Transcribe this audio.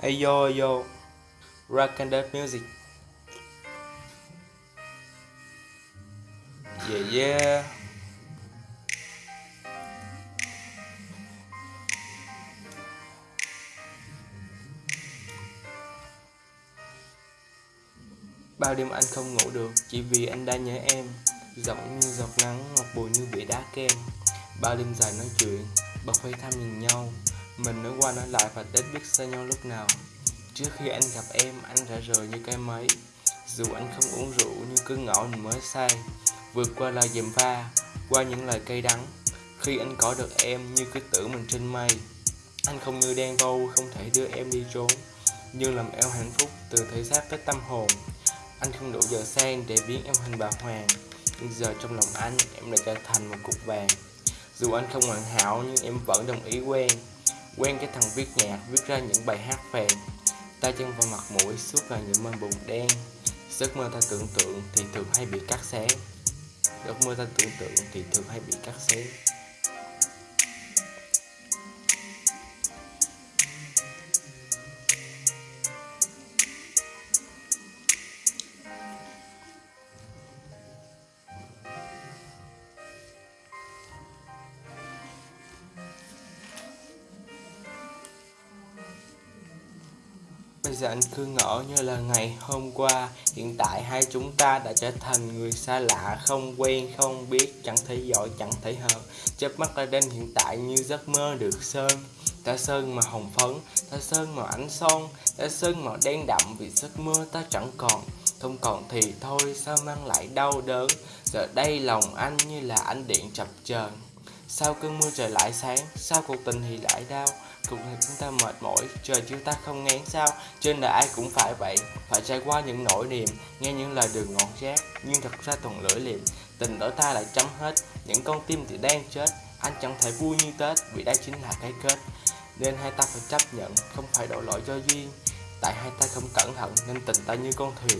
Hey, yo yo. Rock and Death Music. Yeah yeah. Bao đêm anh không ngủ được, Chỉ vì anh đã nhớ em. Giọng như giọt nắng ngọc bùi như bể đá kem. Bao đêm dài nói chuyện, Bật hơi thăm nhìn nhau. Mình nói qua nói lại và đến biết xa nhau lúc nào. Trước khi anh gặp em, anh đã rời như cái mấy Dù anh không uống rượu nhưng cứ ngỏ mình mới say. Vượt qua lời dèm pha, Qua những lời cay đắng. Khi anh có được em như cứ tưởng mình trên mây. Anh không như đen vâu, không thể đưa em đi trốn. Nhưng làm em hạnh phúc từ thể xác tới tâm hồn. Anh không đủ giờ sang để biến em thành bà hoàng. Nhưng giờ trong lòng anh, em đã trở thành một cục vàng. Dù anh không hoàn hảo, nhưng em vẫn đồng ý quen. Quen cái thằng viết nhạc, viết ra những bài hát về tay chân vào mặt mũi, suốt ngày những mơ bụng đen. Giấc mơ ta tưởng tượng thì thường hay bị cắt xé. Giấc mơ ta tưởng tượng thì thường hay bị cắt xé. Bây giờ anh cứ ngỡ như là ngày hôm qua Hiện tại hai chúng ta đã trở thành người xa lạ Không quen, không biết, chẳng thể giỏi, chẳng thể hợp. Chớp mắt ra đến hiện tại như giấc mơ được sơn. Ta sơn màu hồng phấn, ta sơn màu ánh son Ta sơn màu đen đậm vì giấc mơ ta chẳng còn. Không còn thì thôi sao mang lại đau đớn? Giờ đây lòng anh như là ánh điện chập chờn. Sao cơn mưa trời lại sáng, sao cuộc tình thì lại đau. Cuộc đời chúng ta mệt mỏi, trời chúng ta không ngán sao. Trên đời ai cũng phải vậy, phải trải qua những nỗi niềm Nghe những lời đường ngọt rác, nhưng thật ra toàn lưỡi liềm Tình đổi ta lại chấm hết, những con tim thì đang chết. Anh chẳng thể vui như Tết, vì đây chính là cái kết. Nên hai ta phải chấp nhận, không phải đổ lỗi cho duyên. Tại hai ta không cẩn thận nên tình ta như con thuyền.